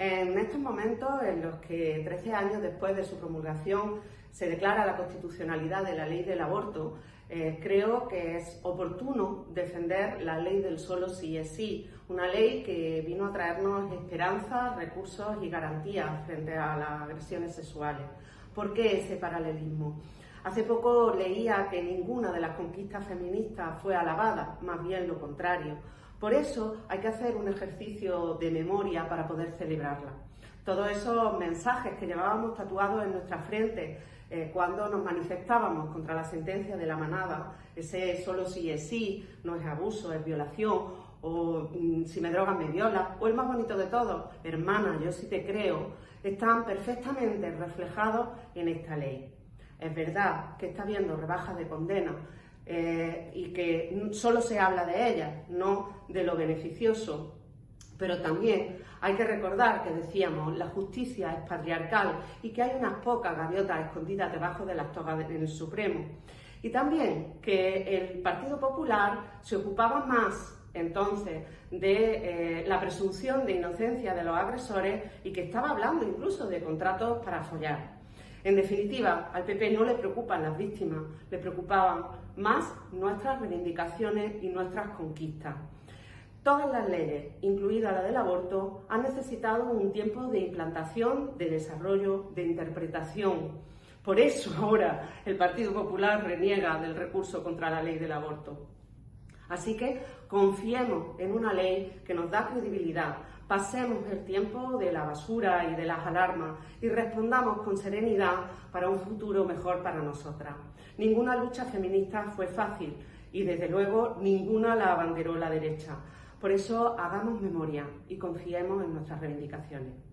En estos momentos en los que 13 años después de su promulgación se declara la constitucionalidad de la ley del aborto, eh, creo que es oportuno defender la ley del solo sí es sí, una ley que vino a traernos esperanza, recursos y garantías frente a las agresiones sexuales. ¿Por qué ese paralelismo? Hace poco leía que ninguna de las conquistas feministas fue alabada, más bien lo contrario. Por eso hay que hacer un ejercicio de memoria para poder celebrarla. Todos esos mensajes que llevábamos tatuados en nuestra frente eh, cuando nos manifestábamos contra la sentencia de la manada, ese solo sí es sí, no es abuso, es violación, o mm, si me drogan me viola, o el más bonito de todos, hermana, yo sí te creo, están perfectamente reflejados en esta ley. Es verdad que está habiendo rebajas de condena, eh, y que solo se habla de ellas, no de lo beneficioso. Pero también hay que recordar que decíamos, la justicia es patriarcal y que hay unas pocas gaviotas escondidas debajo de las togas en el Supremo. Y también que el Partido Popular se ocupaba más entonces de eh, la presunción de inocencia de los agresores y que estaba hablando incluso de contratos para follar. En definitiva, al PP no le preocupan las víctimas, le preocupaban más nuestras reivindicaciones y nuestras conquistas. Todas las leyes, incluida la del aborto, han necesitado un tiempo de implantación, de desarrollo, de interpretación. Por eso ahora el Partido Popular reniega del recurso contra la ley del aborto. Así que confiemos en una ley que nos da credibilidad, pasemos el tiempo de la basura y de las alarmas y respondamos con serenidad para un futuro mejor para nosotras. Ninguna lucha feminista fue fácil y desde luego ninguna la abanderó la derecha. Por eso hagamos memoria y confiemos en nuestras reivindicaciones.